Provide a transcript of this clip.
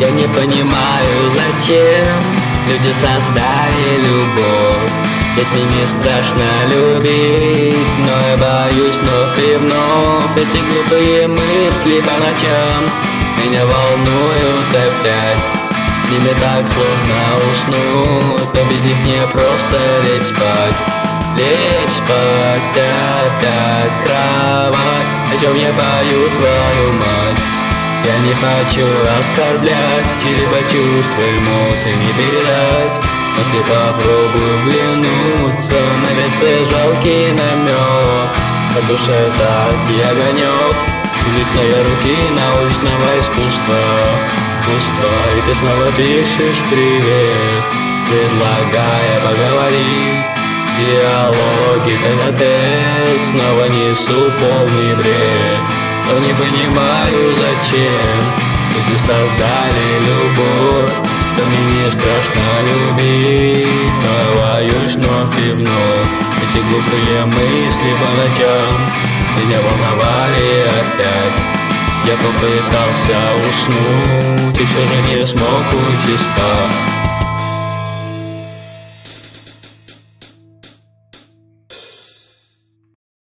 Я не понимаю, зачем люди создали любовь. Ведь мне не страшно любить, но я боюсь вновь и вновь Эти глупые мысли по ночам меня волнуют опять. С ними так сложно уснуть, но без них не просто лечь спать. Лечь спать опять в кровать, о чем я боюсь твою мать я не хочу оскорблять или почувства эмоции не передать. Но ты попробуй взглянуться На лице жалкий намек На душе так и огонек Уличная рутина уличного искусства. Пусто, и ты снова пишешь привет Предлагая поговорить. Диалоги тет Снова несу полный бред но не понимаю, зачем. Люди создали любовь Да мне не страшно любить Но боюсь вновь и вновь Эти глупые мысли по ночам Меня волновали опять. Я попытался уснуть И все же не смог уйти спать